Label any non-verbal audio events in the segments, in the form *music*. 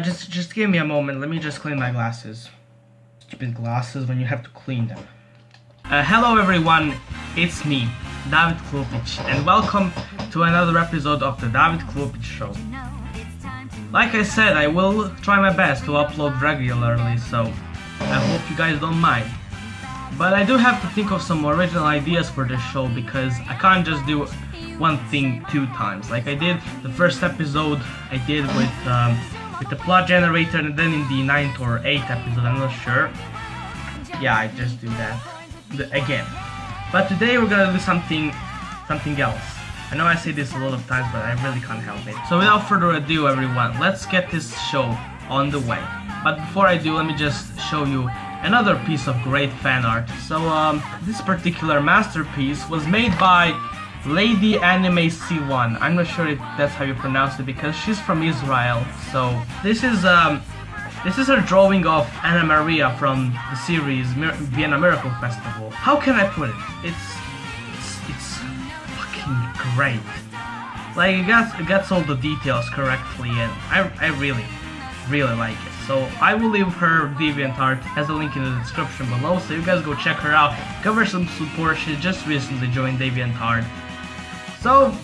Uh, just just give me a moment. Let me just clean my glasses. Stupid glasses when you have to clean them. Uh, hello everyone, it's me, David Klupic, and welcome to another episode of the David Klupic Show. Like I said, I will try my best to upload regularly, so I hope you guys don't mind. But I do have to think of some original ideas for this show because I can't just do one thing two times. Like I did the first episode I did with um, with the plot generator and then in the ninth or eighth episode, I'm not sure. Yeah, I just do that again. But today we're gonna do something something else. I know I say this a lot of times, but I really can't help it. So without further ado, everyone, let's get this show on the way. But before I do, let me just show you another piece of great fan art. So um, this particular masterpiece was made by Lady Anime C1. I'm not sure if that's how you pronounce it because she's from Israel. So this is um, this is her drawing of Anna Maria from the series Mir Vienna Miracle Festival. How can I put it? It's it's, it's fucking great. Like it gets it gets all the details correctly, and I I really really like it. So I will leave her DeviantArt as a link in the description below, so you guys go check her out. Give her some support. She just recently joined DeviantArt, so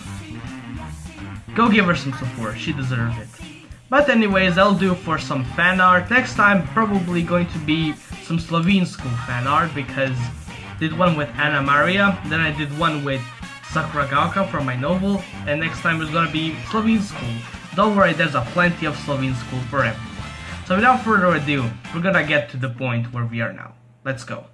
go give her some support. She deserves it. But anyways, that'll do for some fan art. Next time, probably going to be some Slovene school fan art because did one with Anna Maria, then I did one with Sakura Gaoka from my novel, and next time is gonna be Slovene school. Don't worry, there's a plenty of Slovene school for everyone. So without further ado, we're gonna get to the point where we are now. Let's go.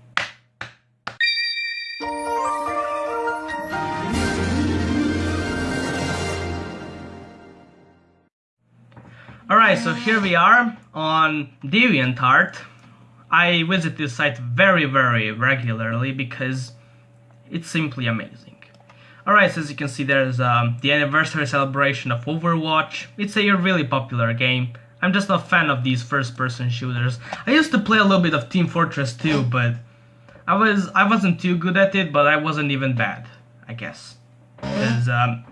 Alright, so here we are on DeviantArt. I visit this site very, very regularly because it's simply amazing. Alright, so as you can see there's um, the anniversary celebration of Overwatch. It's a really popular game. I'm just not a fan of these first-person shooters. I used to play a little bit of Team Fortress 2, but I was I wasn't too good at it, but I wasn't even bad, I guess. Because um,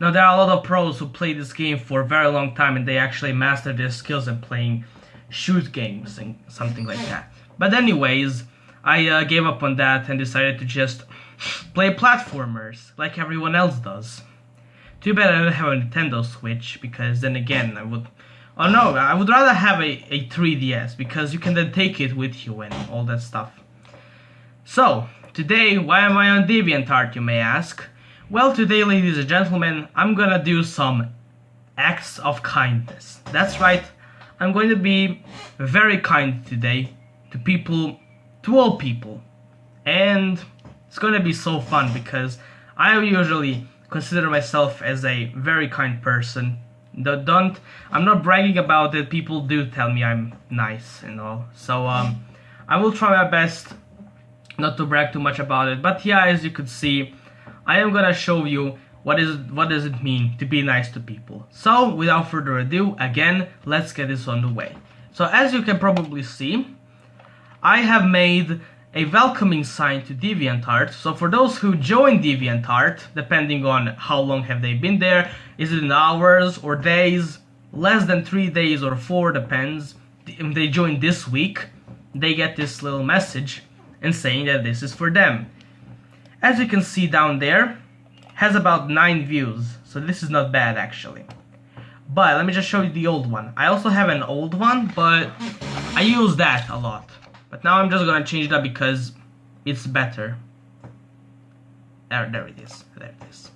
now there are a lot of pros who play this game for a very long time and they actually master their skills in playing shoot games and something like that. But anyways, I uh, gave up on that and decided to just play platformers like everyone else does. Too bad I don't have a Nintendo Switch because then again I would... Oh no, I would rather have a, a 3DS because you can then take it with you and all that stuff. So, today, why am I on DeviantArt you may ask? Well, today, ladies and gentlemen, I'm gonna do some acts of kindness. That's right, I'm going to be very kind today to people, to all people. And it's gonna be so fun because I usually consider myself as a very kind person. Don't, I'm not bragging about it, people do tell me I'm nice and all. So, um, I will try my best not to brag too much about it. But yeah, as you could see, I am gonna show you what is what does it mean to be nice to people. So without further ado, again, let's get this on the way. So as you can probably see, I have made a welcoming sign to DeviantArt. So for those who join DeviantArt, depending on how long have they been there, is it in hours or days, less than three days or four, depends. If they join this week, they get this little message and saying that this is for them as you can see down there, has about 9 views, so this is not bad actually. But let me just show you the old one. I also have an old one, but I use that a lot. But now I'm just gonna change that because it's better. There, there it is. There it is.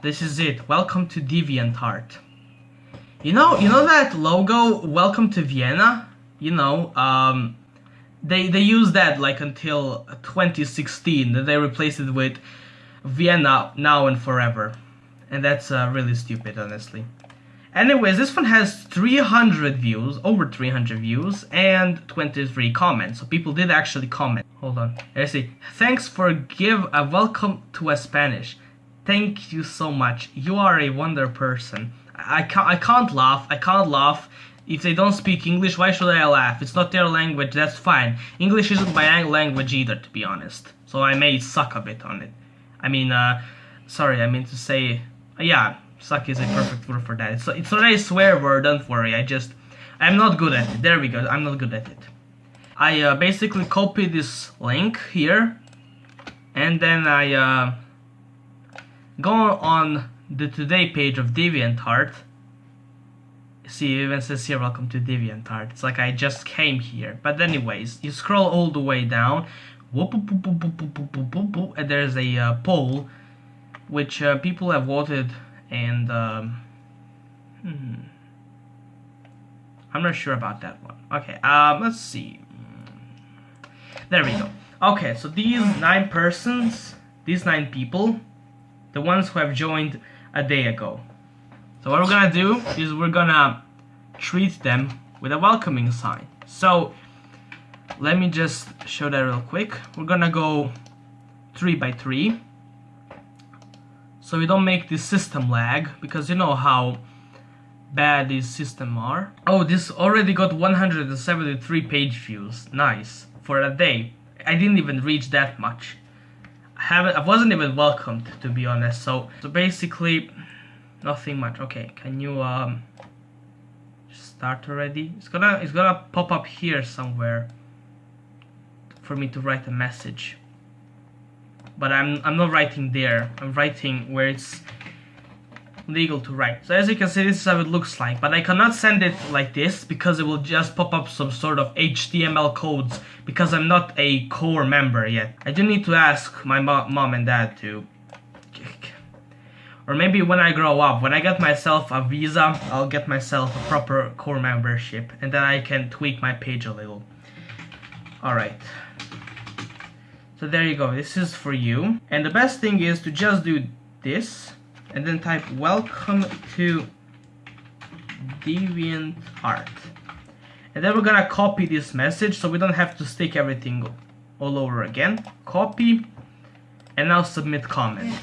This is it. Welcome to DeviantArt. You know, you know that logo, Welcome to Vienna? You know, um, they they used that like until 2016 then they replaced it with Vienna now and forever. And that's uh, really stupid honestly. Anyways this one has 300 views over 300 views and 23 comments. So people did actually comment. Hold on. I see. Thanks for give a welcome to a Spanish. Thank you so much. You are a wonder person. I can't I can't laugh. I can't laugh if they don't speak English, why should I laugh? It's not their language, that's fine. English isn't my language either, to be honest. So I may suck a bit on it. I mean, uh, sorry, I mean to say, uh, yeah, Suck is a perfect word for that. It's, it's not a swear word, don't worry. I just, I'm not good at it. There we go. I'm not good at it. I uh, basically copy this link here, and then I uh, go on the today page of DeviantArt. See, even says here, welcome to DeviantArt. It's like I just came here. But anyways, you scroll all the way down, and there's a uh, poll, which uh, people have voted, and um, hmm, I'm not sure about that one. Okay, um, let's see. There we go. Okay, so these nine persons, these nine people, the ones who have joined a day ago. So what we're gonna do is we're gonna treat them with a welcoming sign. So let me just show that real quick. We're gonna go three by three. So we don't make the system lag because you know how bad these systems are. Oh, this already got 173 page views. Nice. For a day. I didn't even reach that much I haven't I wasn't even welcomed to be honest so so basically nothing much. Okay can you um start already? It's gonna it's gonna pop up here somewhere for me to write a message. But I'm I'm not writing there. I'm writing where it's legal to write. So as you can see, this is how it looks like, but I cannot send it like this because it will just pop up some sort of HTML codes because I'm not a core member yet. I do need to ask my mo mom and dad to or maybe when I grow up, when I get myself a visa, I'll get myself a proper core membership and then I can tweak my page a little. Alright. So there you go, this is for you. And the best thing is to just do this and then type welcome to DeviantArt. And then we're gonna copy this message so we don't have to stick everything all over again. Copy and now submit comment.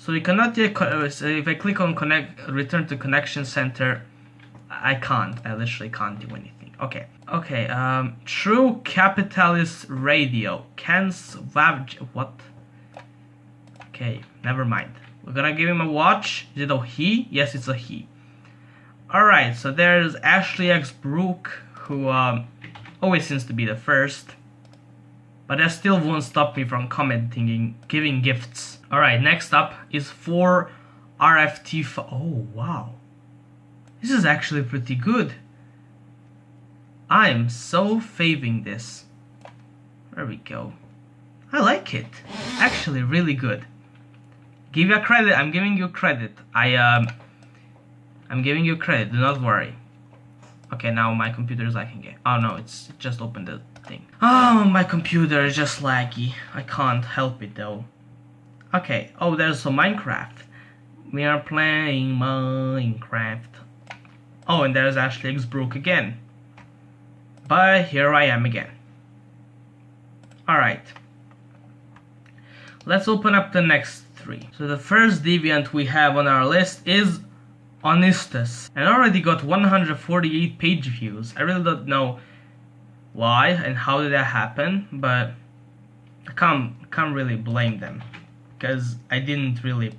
So we cannot yet, uh, if I click on connect, return to connection center, I can't, I literally can't do anything. Okay, okay, um, true capitalist radio, cans, what? Okay, never mind. We're gonna give him a watch. Is it a he? Yes, it's a he. Alright, so there's Ashley X Brooke, who um, always seems to be the first. But that still won't stop me from commenting giving gifts. Alright, next up is 4 RFT. Oh, wow. This is actually pretty good. I'm so faving this. There we go. I like it. Actually, really good. Give you a credit. I'm giving you credit. I um, I'm giving you credit. Do not worry. Okay, now my computer is lagging again. Oh no, it's just opened the thing. Oh, my computer is just laggy. I can't help it though. Okay. Oh, there's some Minecraft. We are playing Minecraft. Oh, and there's Ashley X Brooke again. But here I am again. Alright. Let's open up the next three. So the first deviant we have on our list is Onistus. And already got 148 page views. I really don't know why and how did that happen, but I can't, can't really blame them. Because I didn't really...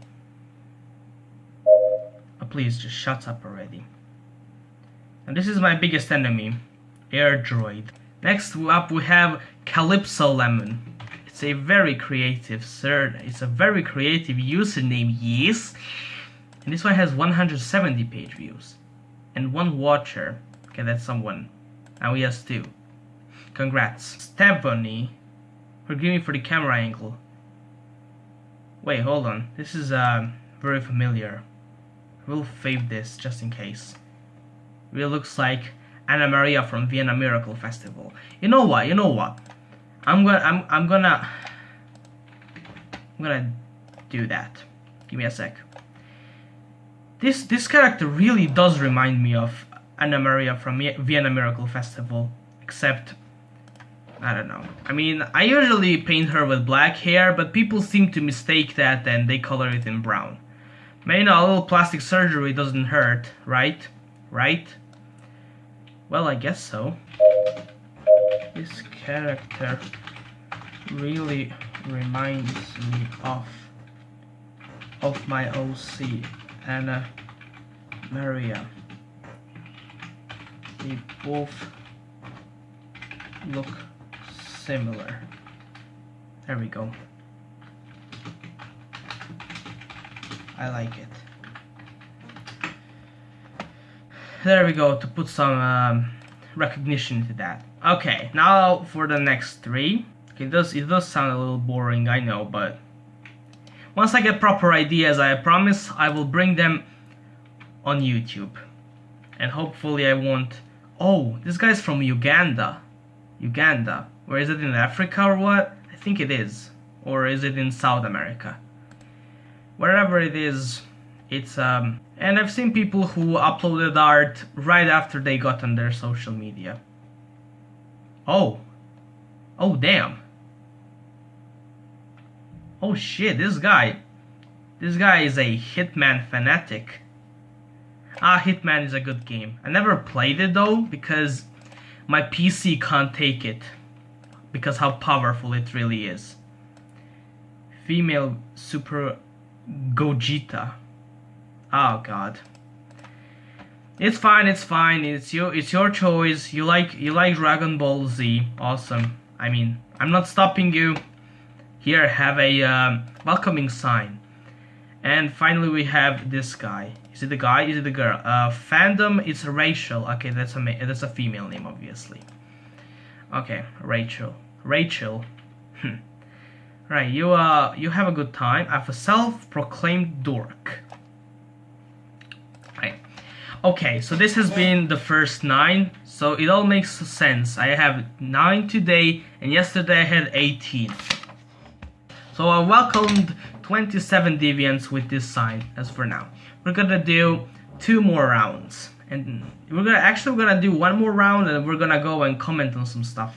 Oh, please, just shut up already. And this is my biggest enemy, Air Droid. Next up we have Calypso Lemon. It's a very creative sir. It's a very creative username, yes. And this one has 170 page views. And one watcher. Okay, that's someone. Now he has two. Congrats. Stephanie. Forgive me for the camera angle. Wait, hold on. This is uh, very familiar. We'll fave this just in case. It looks like Anna Maria from Vienna Miracle Festival. You know what? You know what? I'm gonna I'm I'm gonna I'm gonna do that. Give me a sec. This this character really does remind me of Anna Maria from Vienna Miracle Festival, except I don't know. I mean, I usually paint her with black hair, but people seem to mistake that and they color it in brown. Maybe a little plastic surgery doesn't hurt, right? Right? Well, I guess so this character really reminds me of of my OC, Anna Maria. They both look similar. There we go. I like it. There we go, to put some um, recognition to that. Okay, now for the next three. Okay, it does, it does sound a little boring, I know, but once I get proper ideas, I promise I will bring them on YouTube. And hopefully I won't... Oh, this guy's from Uganda. Uganda. Where is it in Africa or what? I think it is. Or is it in South America? wherever it is, it's um, and I've seen people who uploaded art right after they got on their social media. Oh, oh damn. Oh shit, this guy, this guy is a Hitman fanatic. Ah, Hitman is a good game. I never played it though because my PC can't take it because how powerful it really is. Female super Gogeta. Oh god. It's fine, it's fine. It's your it's your choice. You like you like Dragon Ball Z. Awesome. I mean, I'm not stopping you. Here, have a um, welcoming sign. And finally, we have this guy. Is it the guy? Is it the girl? Uh, fandom. It's Rachel. Okay, that's a that's a female name, obviously. Okay, Rachel. Rachel. Hmm. Right, you uh you have a good time. I have a self-proclaimed dork. Right. Okay, so this has been the first nine, so it all makes sense. I have nine today, and yesterday I had 18. So I welcomed 27 deviants with this sign, as for now. We're gonna do two more rounds. And we're gonna actually we're gonna do one more round and we're gonna go and comment on some stuff.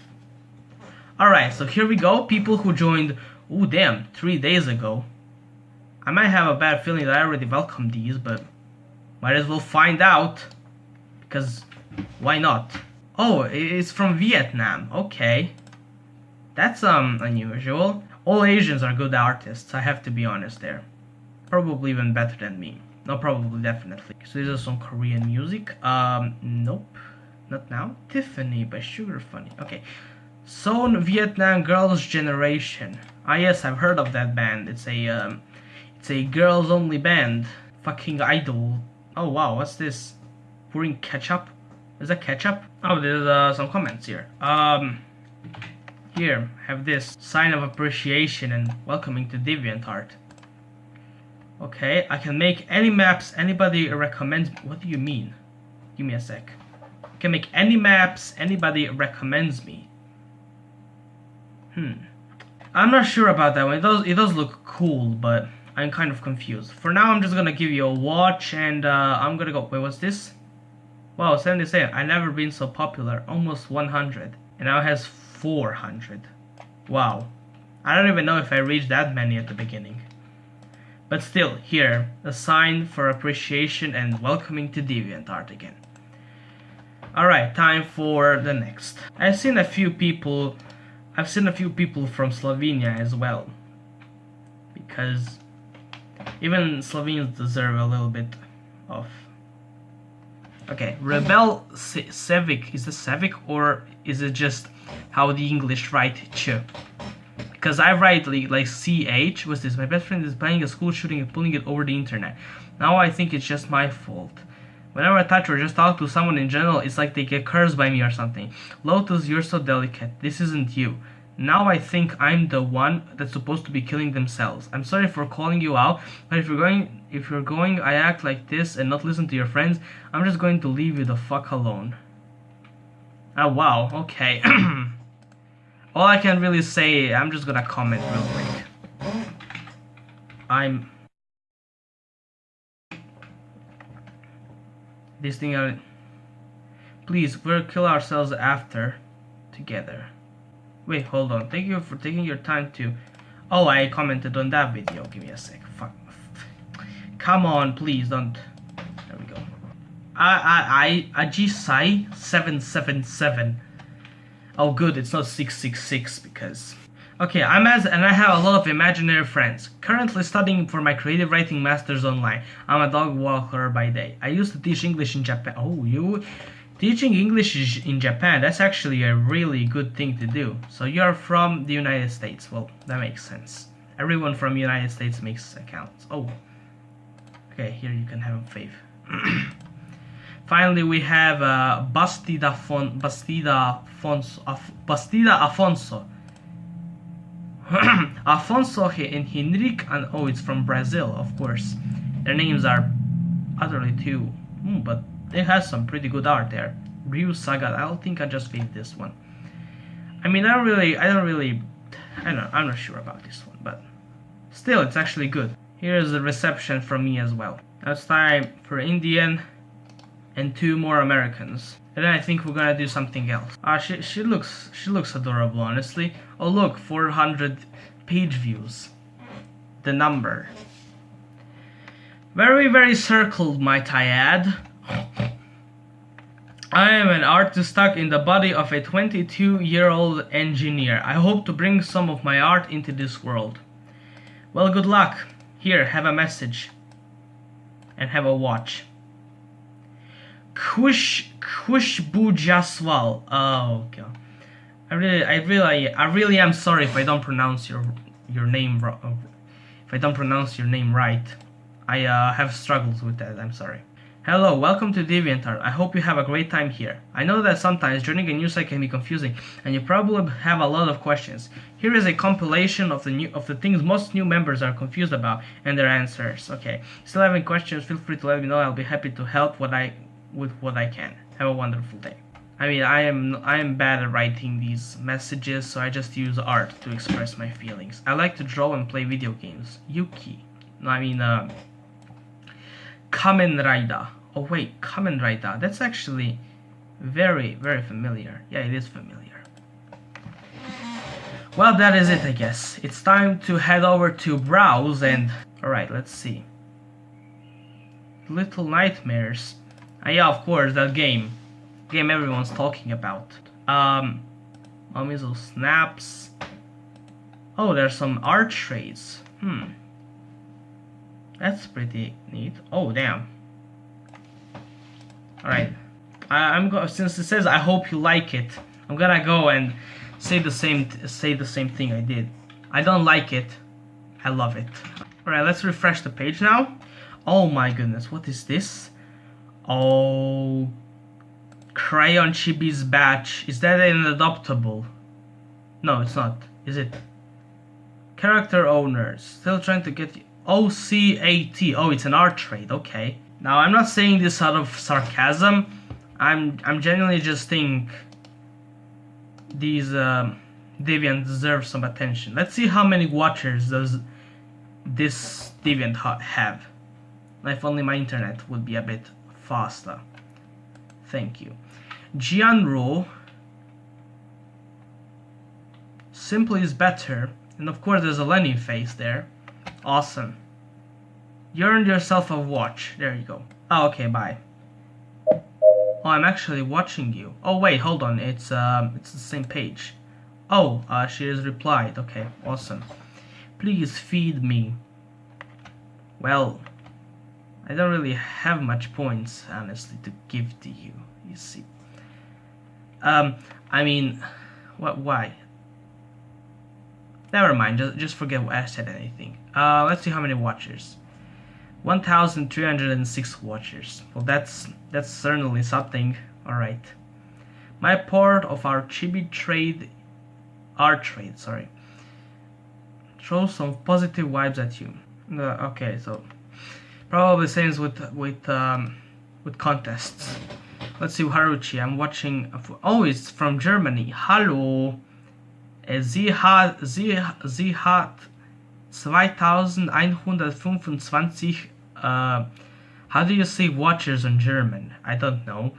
Alright, so here we go. People who joined Oh damn, three days ago. I might have a bad feeling that I already welcomed these, but might as well find out. Because why not? Oh, it's from Vietnam. Okay. That's um unusual. All Asians are good artists, I have to be honest there. Probably even better than me. No, probably, definitely. So this is some Korean music. Um, nope. Not now. Tiffany by Sugar Funny. Okay. Son Vietnam Girls Generation. Ah yes, I've heard of that band. It's a um, it's a girls only band. Fucking idol. Oh wow, what's this? Pouring ketchup? Is that ketchup? Oh, there's uh, some comments here. Um, here, have this sign of appreciation and welcoming to DeviantArt. Okay, I can make any maps anybody recommends. What do you mean? Give me a sec. I can make any maps anybody recommends me. Hmm. I'm not sure about that one. It does, it does look cool, but I'm kind of confused. For now, I'm just gonna give you a watch, and uh, I'm gonna go. Wait, what's this? Wow, 77. i never been so popular. Almost 100. And now it has 400. Wow. I don't even know if I reached that many at the beginning. But still, here, a sign for appreciation and welcoming to DeviantArt again. Alright, time for the next. I've seen a few people I've seen a few people from Slovenia as well. Because even Slovenes deserve a little bit of... Okay, Rebel Sevic, is it Sevic or is it just how the English write ch? Because I write like, like CH, was this? My best friend is planning a school shooting and pulling it over the internet. Now I think it's just my fault. Whenever I touch or just talk to someone in general, it's like they get cursed by me or something. Lotus, you're so delicate. This isn't you. Now I think I'm the one that's supposed to be killing themselves. I'm sorry for calling you out, but if you're going if you're going I act like this and not listen to your friends, I'm just going to leave you the fuck alone. Oh wow, okay. *clears throat* All I can really say, I'm just gonna comment real quick. I'm this thing out. Please, we'll kill ourselves after together. Wait, hold on. Thank you for taking your time to... Oh, I commented on that video. Give me a sec. Fuck. Come on, please, don't... There we go. I, I, I, Ajisai 777. Oh, good, it's not 666 because... Okay, I'm as and I have a lot of imaginary friends. Currently studying for my creative writing masters online. I'm a dog walker by day. I used to teach English in Japan. Oh, you teaching English in Japan? That's actually a really good thing to do. So you're from the United States. Well, that makes sense. Everyone from United States makes accounts. Oh, okay. Here you can have a faith. *clears throat* Finally, we have uh, Bastida Fon Bastida Afonso. Af Bastida Afonso. *clears throat* Afonso and Henrique, and oh, it's from Brazil, of course. Their names are utterly too, mm, but they have some pretty good art there. Ryu Saga, I don't think I just fade this one. I mean, I don't really, I don't really, I don't I'm not sure about this one, but still, it's actually good. Here's the reception from me as well. Now it's time for Indian and two more Americans. And then I think we're gonna do something else. Ah, she, she looks she looks adorable, honestly. Oh look, 400 page views. The number. Very, very circled, might I add. I am an artist stuck in the body of a 22-year-old engineer. I hope to bring some of my art into this world. Well, good luck. Here, have a message. And have a watch. Kush Kushbu Jaswal. Oh god. I really I really I really am sorry if I don't pronounce your your name wrong. If I don't pronounce your name right. I uh, have struggles with that. I'm sorry. Hello, welcome to DeviantArt. I hope you have a great time here. I know that sometimes joining a new site can be confusing, and you probably have a lot of questions. Here is a compilation of the new of the things most new members are confused about and their answers. Okay, still having questions? Feel free to let me know. I'll be happy to help what I with what I can. Have a wonderful day. I mean, I am I am bad at writing these messages, so I just use art to express my feelings. I like to draw and play video games. Yuki. No, I mean, uh, Kamen Rider. Oh wait, Kamen Rider. That's actually very, very familiar. Yeah, it is familiar. Well, that is it, I guess. It's time to head over to browse and... Alright, let's see. Little Nightmares. Yeah, of course, that game. Game everyone's talking about. Um, of Snaps. Oh, there's some trades. Hmm. That's pretty neat. Oh, damn. Alright. I'm go since it says I hope you like it. I'm gonna go and say the same say the same thing I did. I don't like it. I love it. Alright, let's refresh the page now. Oh my goodness, what is this? Oh, Crayon Chibi's batch. Is that an adoptable? No, it's not. Is it? Character owners. Still trying to get... OCAT. Oh, it's an art trade. Okay. Now, I'm not saying this out of sarcasm. I'm I'm genuinely just think these uh, Deviant deserve some attention. Let's see how many watchers does this Deviant ha have. If only my internet would be a bit faster. Thank you. Gianro simply is better. And of course there's a Lenny face there. Awesome. You earned yourself a watch. There you go. Oh, okay, bye. Oh, I'm actually watching you. Oh, wait, hold on. It's um, it's the same page. Oh, uh, she has replied. Okay, awesome. Please feed me. Well, I don't really have much points, honestly, to give to you, you see. Um, I mean, what, why? Never mind, just, just forget what I said anything. Uh, let's see how many watchers. 1,306 watchers. Well, that's, that's certainly something. Alright. My part of our chibi trade, our trade, sorry, throws some positive vibes at you. Uh, okay, so Probably same with with um, with contests. Let's see Haruchi. I'm watching. Oh, it's from Germany. Hallo. Sie hat sie sie hat 2125. Uh, how do you say watchers in German? I don't know.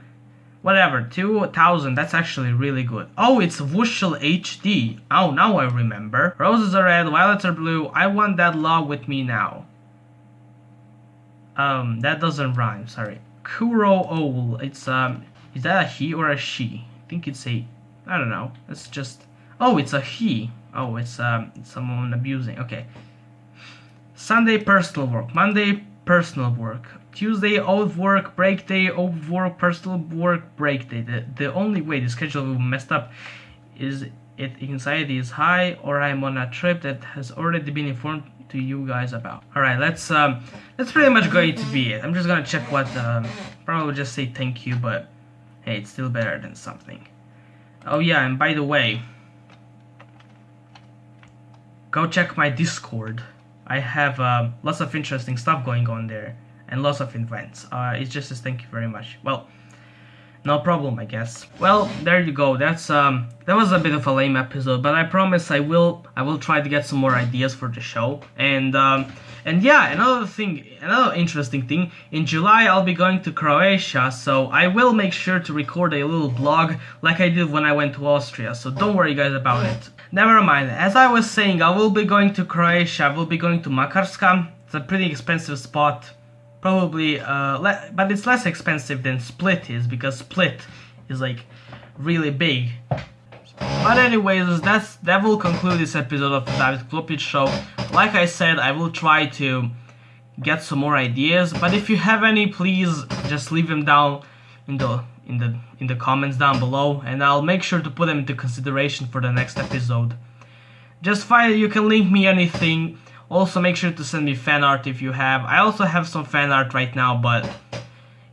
Whatever, 2000, that's actually really good. Oh, it's Wushel HD. Oh, now I remember. Roses are red, violets are blue. I want that log with me now. Um, that doesn't rhyme, sorry. Kuro Owl, it's, um, is that a he or a she? I think it's a, I don't know, it's just, oh, it's a he. Oh, it's um, someone abusing. Okay. Sunday personal work. Monday personal work. Tuesday off work, break day, off work, personal work, break day. The, the only way the schedule will messed up is it anxiety is high or I'm on a trip that has already been informed to you guys about. Alright, let's um that's pretty much going to be it. I'm just gonna check what um probably just say thank you, but hey it's still better than something. Oh yeah, and by the way, go check my Discord. I have uh, lots of interesting stuff going on there and lots of events. Uh, it's just a thank you very much. Well, no problem, I guess. Well, there you go. That's um, that was a bit of a lame episode, but I promise I will I will try to get some more ideas for the show. And um, and yeah, another thing, another interesting thing. In July, I'll be going to Croatia, so I will make sure to record a little blog like I did when I went to Austria. So don't worry, guys, about it. Never mind. As I was saying, I will be going to Croatia. I will be going to Makarska. It's a pretty expensive spot. Probably, uh, but it's less expensive than Split is because Split is like really big. But anyways, that's that will conclude this episode of the David Klopic show. Like I said, I will try to get some more ideas. But if you have any, please just leave them down in the in the in the comments down below and I'll make sure to put them into consideration for the next episode. Just find you can link me anything. Also make sure to send me fan art if you have. I also have some fan art right now but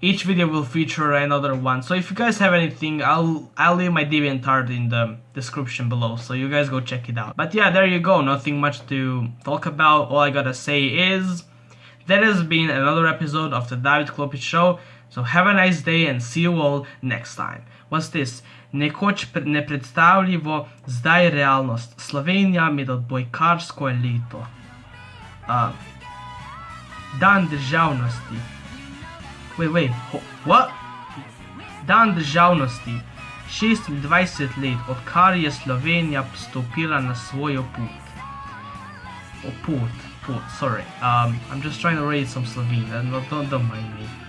each video will feature another one. So if you guys have anything, I'll I'll leave my DeviantArt in the description below. So you guys go check it out. But yeah, there you go. Nothing much to talk about. All I gotta say is that has been another episode of the David Klopic Show. So have a nice day and see you all next time. What's this? Nekoč nepredstavljivo, zdaj realnost. Slovenija med odbojkarsko elito. Uh, dan državnosti. Wait, wait, what? Dan državnosti. 26 let, odkar je Slovenija stopila na svojo put. Oh, put, put, sorry. Um, I'm just trying to read some Slovene, don't, don't mind me.